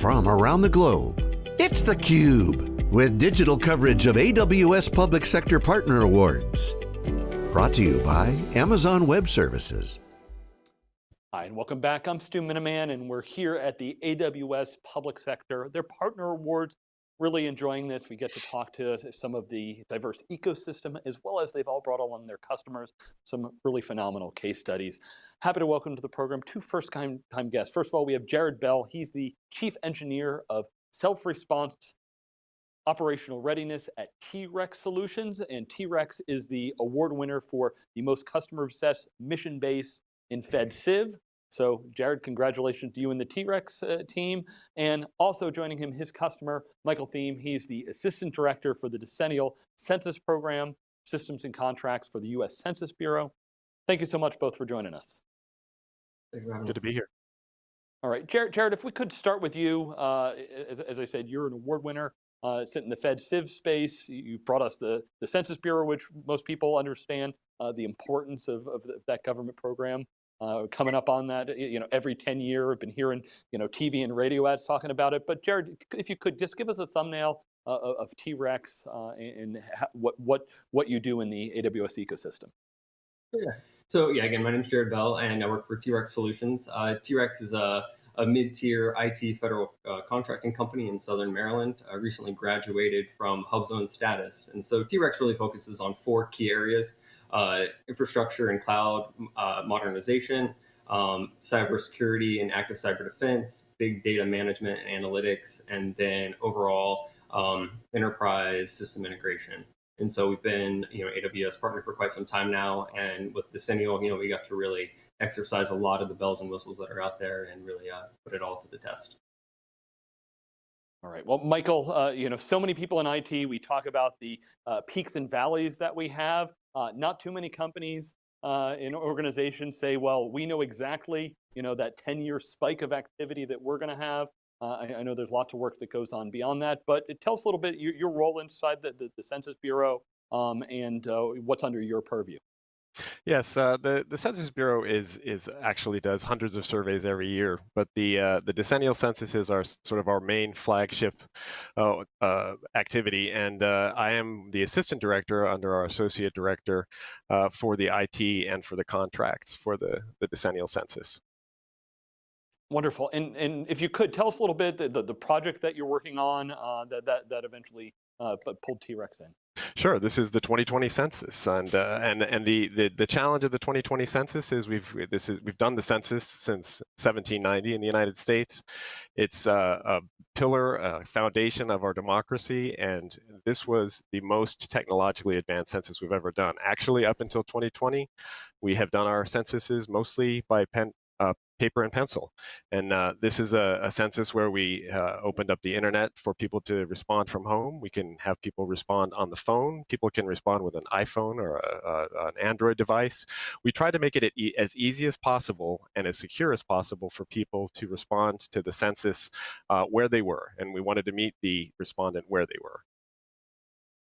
from around the globe. It's theCUBE, with digital coverage of AWS Public Sector Partner Awards. Brought to you by Amazon Web Services. Hi, and welcome back. I'm Stu Miniman, and we're here at the AWS Public Sector, their Partner Awards. Really enjoying this. We get to talk to some of the diverse ecosystem, as well as they've all brought along their customers, some really phenomenal case studies. Happy to welcome to the program two first time, guests. First of all, we have Jared Bell. He's the Chief Engineer of Self-Response operational readiness at T-REX Solutions, and T-REX is the award winner for the most customer-obsessed mission base in FedCiv. So Jared, congratulations to you and the T-REX uh, team. And also joining him, his customer, Michael Thieme. He's the Assistant Director for the Decennial Census Program, Systems and Contracts for the US Census Bureau. Thank you so much both for joining us. Good to be here. All right, Jared, Jared if we could start with you. Uh, as, as I said, you're an award winner uh, sit in the Fed Civ space. You've brought us the, the Census Bureau, which most people understand uh, the importance of, of, that government program. Uh, coming up on that, you know, every 10 year, I've been hearing, you know, TV and radio ads talking about it. But Jared, if you could just give us a thumbnail uh, of T-REX uh, and what, what, what you do in the AWS ecosystem. Yeah. So yeah, again, my name is Jared Bell and I work for T-REX Solutions. Uh, T-REX is a a mid-tier IT federal uh, contracting company in Southern Maryland. I recently graduated from HubZone status. And so T-REX really focuses on four key areas, uh, infrastructure and cloud uh, modernization, um, cybersecurity and active cyber defense, big data management and analytics, and then overall um, enterprise system integration. And so we've been, you know, AWS partner for quite some time now. And with Decennial, you know, we got to really exercise a lot of the bells and whistles that are out there and really uh, put it all to the test. All right, well, Michael, uh, you know, so many people in IT, we talk about the uh, peaks and valleys that we have. Uh, not too many companies uh, in organizations say, well, we know exactly, you know, that 10-year spike of activity that we're going to have. Uh, I, I, know there's lots of work that goes on beyond that, but tell us a little bit your, your role inside the, the, the Census Bureau um, and what's under your purview. Yes, uh, the the Census Bureau is is actually does hundreds of surveys every year, but the uh, the decennial censuses are sort of our main flagship uh, uh activity, and uh, I am the assistant director under our associate director uh, for the IT and for the contracts for the the decennial census. Wonderful, and and if you could tell us a little bit the the, the project that you're working on that that that eventually pulled T-REX in. Sure. This is the 2020 census, and uh, and and the, the the challenge of the 2020 census is we've this is we've done the census since 1790 in the United States. It's uh, a pillar, a foundation of our democracy, and this was the most technologically advanced census we've ever done. Actually, up until 2020, we have done our censuses mostly by pen, uh, paper and pencil. And uh, this is a, a, census where we uh, opened up the internet for people to respond from home. We can have people respond on the phone. People can respond with an iPhone or a, a, an Android device. We try to make it as easy as possible and as secure as possible for people to respond to the census uh, where they were. And we wanted to meet the respondent where they were.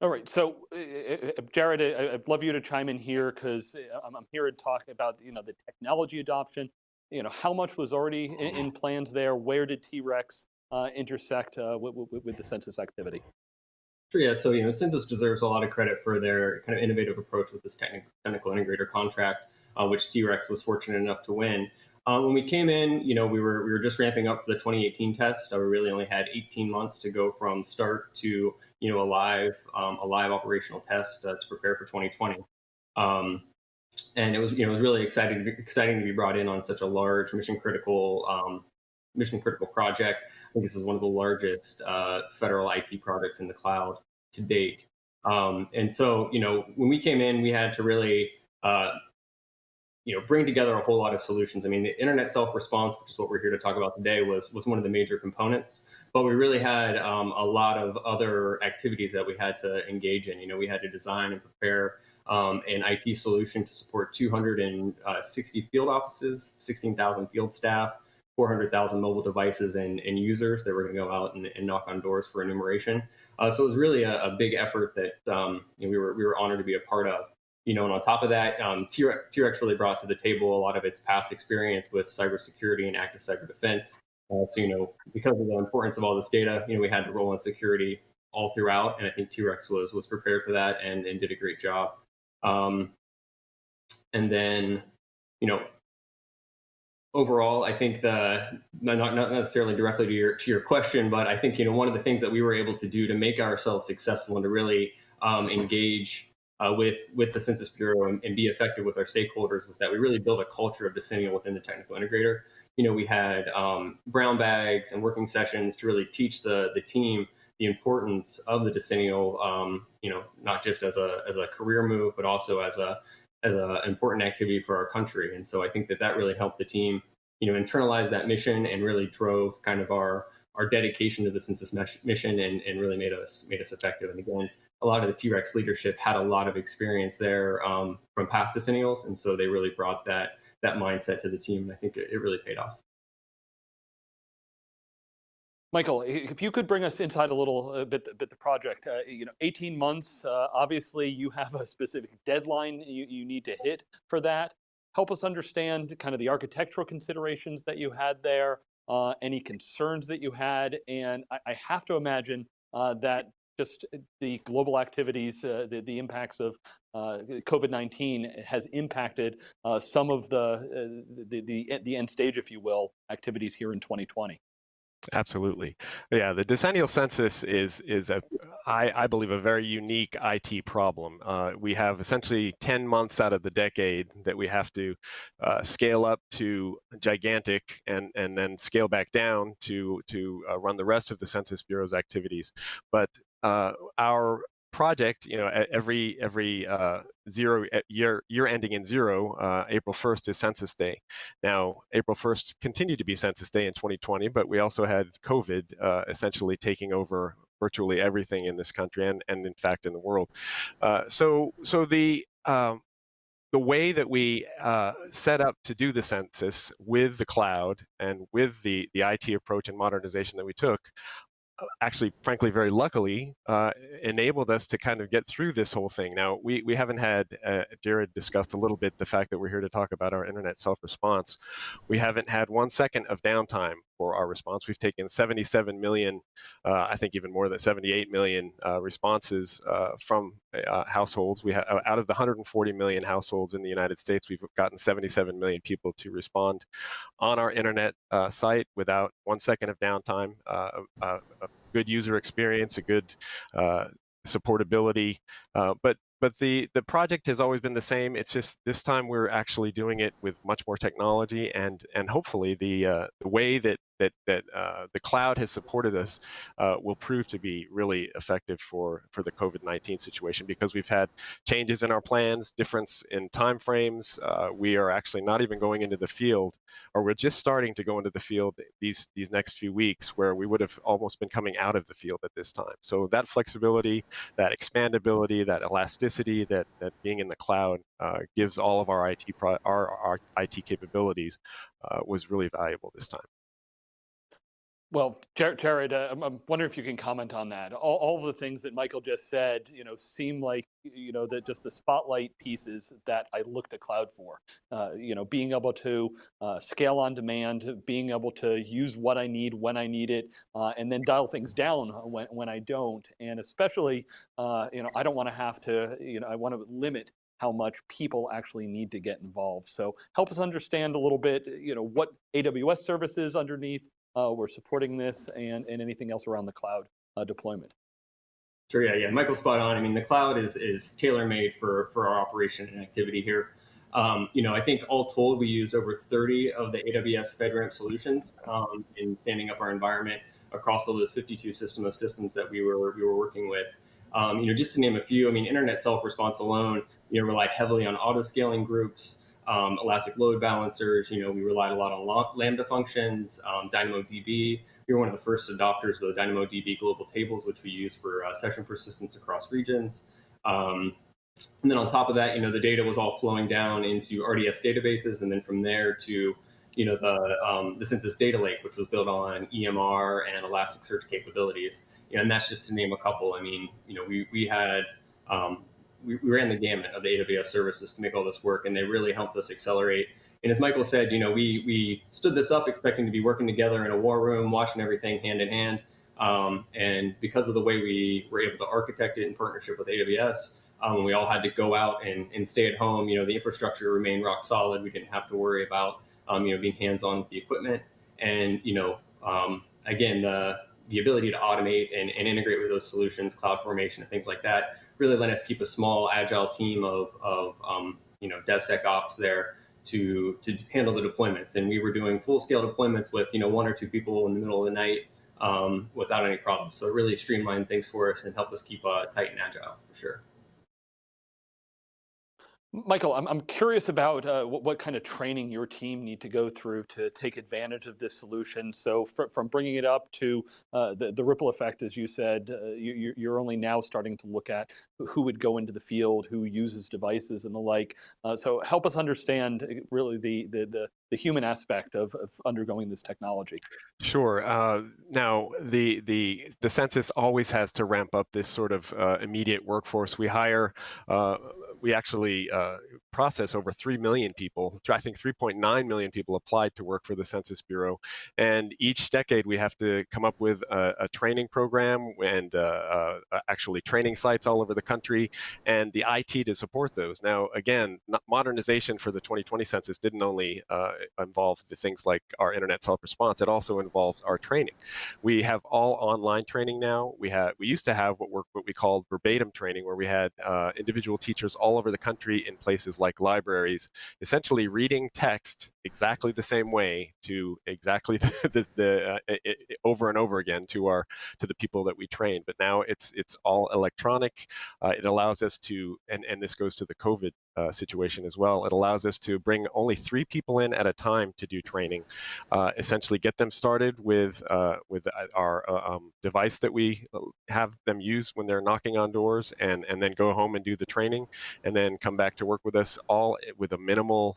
All right, so uh, Jared, I'd love you to chime in here because I'm here to talk about you know the technology adoption, you know, how much was already in, in plans there? Where did T-REX uh, intersect uh, with, with, with, the census activity? Sure, yeah, so, you know, Census deserves a lot of credit for their kind of innovative approach with this technical, technical integrator contract, uh, which T-REX was fortunate enough to win. Um, when we came in, you know, we were we were just ramping up for the 2018 test. Uh, we really only had 18 months to go from start to you know a live um, a live operational test uh, to prepare for 2020. Um, and it was you know it was really exciting exciting to be brought in on such a large mission critical um, mission critical project. I think this is one of the largest uh, federal IT projects in the cloud to date. Um, and so you know when we came in, we had to really uh, you know bring together a whole lot of solutions. I mean, the internet self response, which is what we're here to talk about today, was was one of the major components. But we really had um, a lot of other activities that we had to engage in. You know, we had to design and prepare um, an IT solution to support 260 field offices, 16,000 field staff, 400,000 mobile devices and, and, users that were going to go out and, and, knock on doors for enumeration. Uh, so it was really a, a big effort that um, you know, we were we were honored to be a part of. You know, and on top of that, um, T-REX really brought to the table a lot of its past experience with cybersecurity and active cyber defense. Uh, so, you know, because of the importance of all this data, you know, we had to roll in security all throughout, and I think T-Rex was was prepared for that and, and did a great job. Um, and then, you know, overall, I think the not not necessarily directly to your to your question, but I think you know one of the things that we were able to do to make ourselves successful and to really um, engage uh, with with the Census Bureau and, and, be effective with our stakeholders was that we really built a culture of decennial within the technical integrator. You know, we had um, brown bags and working sessions to really teach the the team the importance of the decennial. Um, you know, not just as a as a career move, but also as a as an important activity for our country. And so I think that that really helped the team, you know, internalize that mission and really drove kind of our our dedication to the census mission and, and really made us made us effective. And again, a lot of the T-Rex leadership had a lot of experience there um, from past decennials, and so they really brought that that mindset to the team. And I think it, it really paid off. Michael, if you could bring us inside a little uh, bit, bit the project, uh, you know, 18 months, uh, obviously you have a specific deadline you, you need to hit for that. Help us understand kind of the architectural considerations that you had there, uh, any concerns that you had, and I, I have to imagine uh, that just the global activities, uh, the, the impacts of uh, COVID-19 has impacted uh, some of the, uh, the, the, the end stage, if you will, activities here in 2020. Absolutely. Yeah, the decennial census is is a I, I believe a very unique IT problem. Uh, we have essentially 10 months out of the decade that we have to uh, scale up to gigantic and and then scale back down to to uh, run the rest of the Census Bureau's activities. But uh, our project, you know, every every uh, zero year year ending in zero, uh, April 1st is Census Day. Now, April 1st continued to be Census Day in 2020, but we also had COVID uh, essentially taking over virtually everything in this country and and in fact in the world. Uh, so so the um, the way that we uh, set up to do the census with the cloud and with the, the IT approach and modernization that we took actually, frankly, very luckily, uh, enabled us to kind of get through this whole thing. Now, we, we haven't had, uh, Jared discussed a little bit the fact that we're here to talk about our internet self-response. We haven't had one second of downtime for our response. We've taken 77 million, uh, I think even more than 78 million uh, responses uh, from uh, households. We have out of the 140 million households in the United States, we've gotten 77 million people to respond on our internet uh, site without one second of downtime. Uh, a, a good user experience, a good supportability, but but the the project has always been the same. It's just this time we're actually doing it with much more technology and and hopefully the uh, the way that that that uh, the cloud has supported us uh, will prove to be really effective for for the COVID-19 situation because we've had changes in our plans, difference in timeframes. Uh, we are actually not even going into the field, or we're just starting to go into the field these these next few weeks, where we would have almost been coming out of the field at this time. So that flexibility, that expandability, that elasticity, that that being in the cloud uh, gives all of our IT our, our IT capabilities uh, was really valuable this time. Well, Jared, uh, I'm wondering if you can comment on that. All, all of the things that Michael just said, you know, seem like, you know, that just the spotlight pieces that I look to cloud for. Uh, you know, being able to uh, scale on demand, being able to use what I need when I need it, uh, and then dial things down when, when I don't. And especially, uh, you know, I don't want to have to, you know, I want to limit how much people actually need to get involved. So help us understand a little bit, you know, what AWS services underneath, uh, we're supporting this and, and anything else around the cloud uh, deployment. Sure, yeah, yeah, Michael's spot on. I mean, the cloud is, is tailor-made for, for our operation and activity here. Um, you know, I think all told, we use over 30 of the AWS FedRAMP solutions um, in standing up our environment across all those 52 system of systems that we were we were working with. Um, you know, just to name a few, I mean, internet self-response alone, you know, relied heavily on auto-scaling groups, um, elastic load balancers. You know, we relied a lot on Lambda functions, um, DynamoDB. We were one of the first adopters of the DynamoDB global tables, which we use for uh, session persistence across regions. Um, and then on top of that, you know, the data was all flowing down into RDS databases, and then from there to, you know, the um, the Census Data Lake, which was built on EMR and Elasticsearch capabilities. You know, and that's just to name a couple. I mean, you know, we we had um, we, we ran the gamut of the AWS services to make all this work, and they really helped us accelerate And as Michael said, you know, we we stood this up expecting to be working together in a war room, watching everything hand in hand. Um, and because of the way we were able to architect it in partnership with AWS, um, we all had to go out and, and stay at home. You know, the infrastructure remained rock solid. We didn't have to worry about, um, you know, being hands-on with the equipment. And, you know, um, again, the, the ability to automate and, and integrate with those solutions, cloud formation and things like that, really let us keep a small agile team of, of um, you know, DevSecOps there to, to handle the deployments. And we were doing full scale deployments with, you know, one or two people in the middle of the night um, without any problems. So it really streamlined things for us and helped us keep uh, tight and agile for sure. Michael, I'm, I'm curious about uh, what, what, kind of training your team need to go through to take advantage of this solution. So fr from bringing it up to uh, the, the ripple effect, as you said, uh, you, you're only now starting to look at who would go into the field, who uses devices and the like. Uh, so help us understand uh, really the, the, the, the human aspect of, of, undergoing this technology. Sure. Uh, now, the, the, the census always has to ramp up this sort of immediate workforce. We hire we actually uh, process over 3 million people. I think 3.9 million people applied to work for the Census Bureau. And each decade we have to come up with a, a training program and uh, uh, actually training sites all over the country and the IT to support those. Now, again, modernization for the 2020 census didn't only uh, involve the things like our internet self-response, it also involved our training. We have all online training now. We, have, we used to have what, what we called verbatim training where we had uh, individual teachers all over the country in places like libraries, essentially reading text exactly the same way to exactly the, the, the uh, it, it, over and over again to our to the people that we train. But now it's it's all electronic. Uh, it allows us to, and and this goes to the COVID uh, situation as well. It allows us to bring only three people in at a time to do training, uh, essentially get them started with uh, with uh, our uh, um, device that we have them use when they're knocking on doors, and and then go home and do the training, and then come back to work with us all with a minimal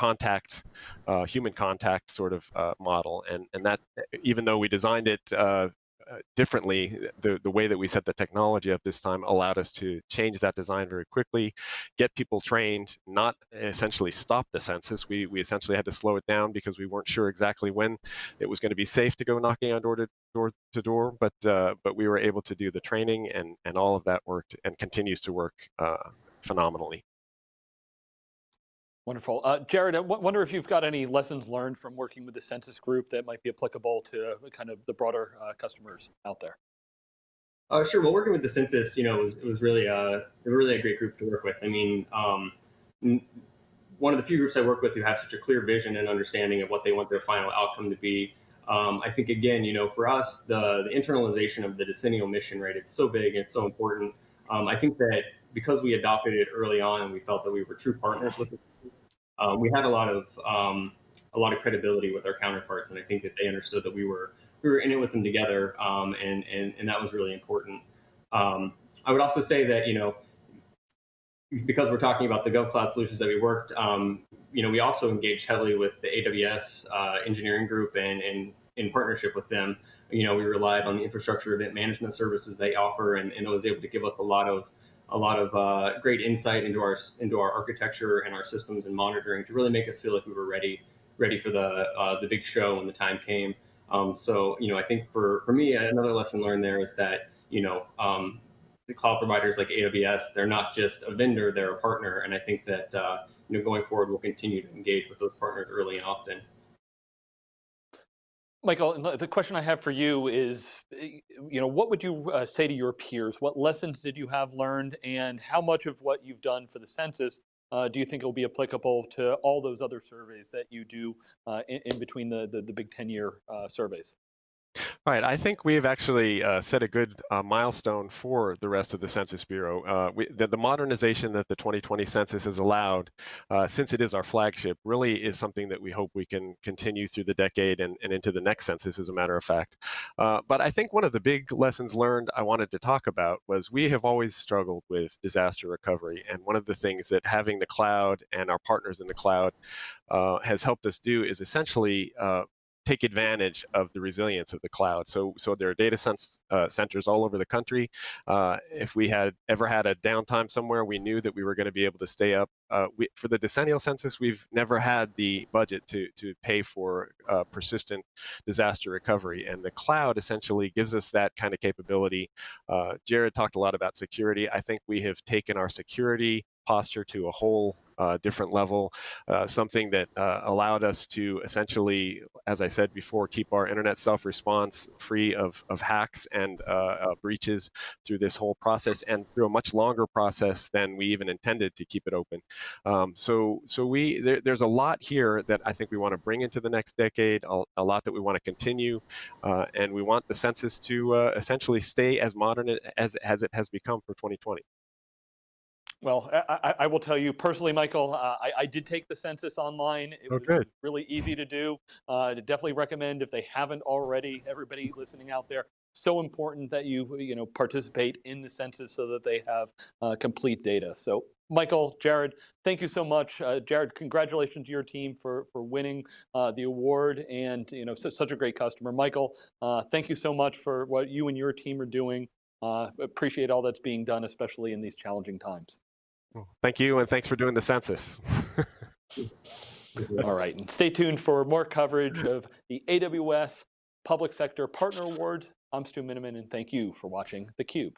contact, uh, human contact sort of uh, model. And, and that, even though we designed it uh, uh, differently, the, the way that we set the technology up this time allowed us to change that design very quickly, get people trained, not essentially stop the census. We, we essentially had to slow it down because we weren't sure exactly when it was going to be safe to go knocking on door to door, to door but, uh, but we were able to do the training and, and all of that worked and continues to work uh, phenomenally. Wonderful. Uh, Jared, I wonder if you've got any lessons learned from working with the census group that might be applicable to kind of the broader uh, customers out there. Uh, sure. Well, working with the census, you know, it was, it was really, uh, really a great group to work with. I mean, um, one of the few groups I work with who have such a clear vision and understanding of what they want their final outcome to be. Um, I think, again, you know, for us, the, the internalization of the decennial mission, right, it's so big, it's so important. Um, I think that because we adopted it early on and we felt that we were true partners with it, um, we had a lot of um, a lot of credibility with our counterparts, and I think that they understood that we were we were in it with them together, um, and and and that was really important. Um, I would also say that you know because we're talking about the GovCloud solutions that we worked, um, you know, we also engaged heavily with the AWS uh, engineering group and, and in partnership with them. You know, we relied on the infrastructure event management services they offer, and, and it was able to give us a lot of a lot of uh, great insight into our into our architecture and our systems and monitoring to really make us feel like we were ready ready for the uh, the big show when the time came. Um, so you know, I think for for me, another lesson learned there is that you know um, the cloud providers like AWS, they're not just a vendor, they're a partner, and I think that uh, you know going forward, we'll continue to engage with those partners early and often. Michael, the question I have for you is, you know, what would you uh, say to your peers? What lessons did you have learned and how much of what you've done for the census uh, do you think will be applicable to all those other surveys that you do uh, in, in, between the, the, the big 10 year uh, surveys? Right. I think we've actually uh, set a good uh, milestone for the rest of the Census Bureau. Uh, we, the, the, modernization that the 2020 census has allowed, uh, since it is our flagship, really is something that we hope we can continue through the decade and, and into the next census, as a matter of fact. Uh, but I think one of the big lessons learned I wanted to talk about was we have always struggled with disaster recovery. And one of the things that having the cloud and our partners in the cloud uh, has helped us do is essentially take advantage of the resilience of the cloud. So, so there are data uh, centers all over the country. Uh, if we had ever had a downtime somewhere, we knew that we were going to be able to stay up. Uh, we, for the decennial census, we've never had the budget to to pay for uh, persistent disaster recovery, and the cloud essentially gives us that kind of capability. Uh, Jared talked a lot about security. I think we have taken our security posture to a whole uh, different level, uh, something that uh, allowed us to essentially, as I said before, keep our internet self-response free of, of hacks and uh, uh, breaches through this whole process and through a much longer process than we even intended to keep it open. Um, so so we there, there's a lot here that I think we want to bring into the next decade, a, a lot that we want to continue, and we want the census to essentially stay as modern as, as it has become for 2020. Well, I, I, will tell you personally, Michael, uh, I, I, did take the census online. It oh, was really easy to do. Uh, definitely recommend if they haven't already, everybody listening out there, so important that you, you know, participate in the census so that they have uh, complete data. So Michael, Jared, thank you so much. Uh, Jared, congratulations to your team for, for winning uh, the award and you know such a great customer. Michael, uh, thank you so much for what you and your team are doing. Uh, appreciate all that's being done, especially in these challenging times. Thank you, and thanks for doing the census. All right, and stay tuned for more coverage of the AWS Public Sector Partner Awards. I'm Stu Miniman, and thank you for watching theCUBE.